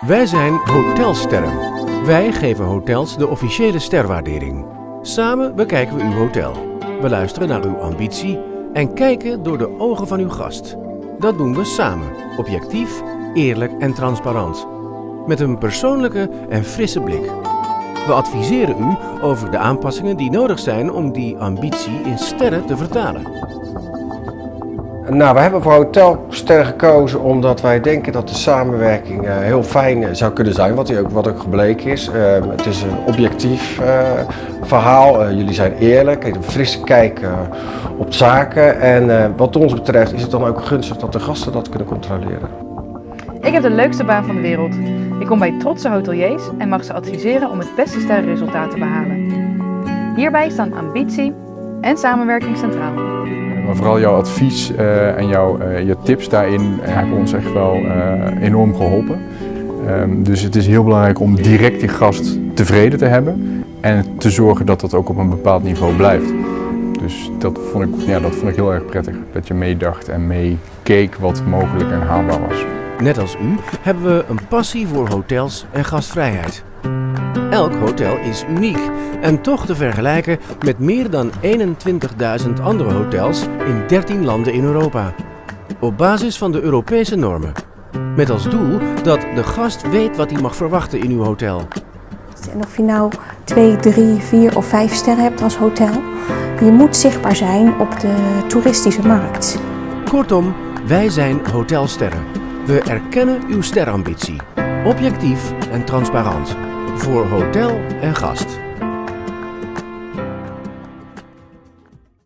Wij zijn Hotelsterren. Wij geven hotels de officiële sterwaardering. Samen bekijken we uw hotel. We luisteren naar uw ambitie en kijken door de ogen van uw gast. Dat doen we samen, objectief, eerlijk en transparant. Met een persoonlijke en frisse blik. We adviseren u over de aanpassingen die nodig zijn om die ambitie in sterren te vertalen. Nou, we hebben voor Hotelster gekozen omdat wij denken dat de samenwerking uh, heel fijn zou kunnen zijn, wat, ook, wat ook gebleken is. Uh, het is een objectief verhaal, jullie zijn eerlijk, een frisse kijk op zaken en wat ons betreft is het dan ook gunstig dat de gasten dat kunnen controleren. Ik heb de leukste baan van de wereld. Ik kom bij trotse hoteliers en mag ze adviseren om het beste sterrenresultaat te behalen. Hierbij staan ambitie en samenwerking centraal. Maar vooral jouw advies uh, en jouw, uh, je tips daarin hebben ons echt wel uh, enorm geholpen. Um, dus het is heel belangrijk om direct die gast tevreden te hebben en te zorgen dat dat ook op een bepaald niveau blijft. Dus dat vond ik, ja, dat vond ik heel erg prettig, dat je meedacht en meekeek wat mogelijk en haalbaar was. Net als u hebben we een passie voor hotels en gastvrijheid. Elk hotel is uniek en toch te vergelijken met meer dan 21.000 andere hotels in 13 landen in Europa. Op basis van de Europese normen. Met als doel dat de gast weet wat hij mag verwachten in uw hotel. En of je nou 2, 3, 4 of 5 sterren hebt als hotel, je moet zichtbaar zijn op de toeristische markt. Kortom, wij zijn Hotelsterren. We erkennen uw sterrambitie. Objectief en transparant. Voor hotel en gast.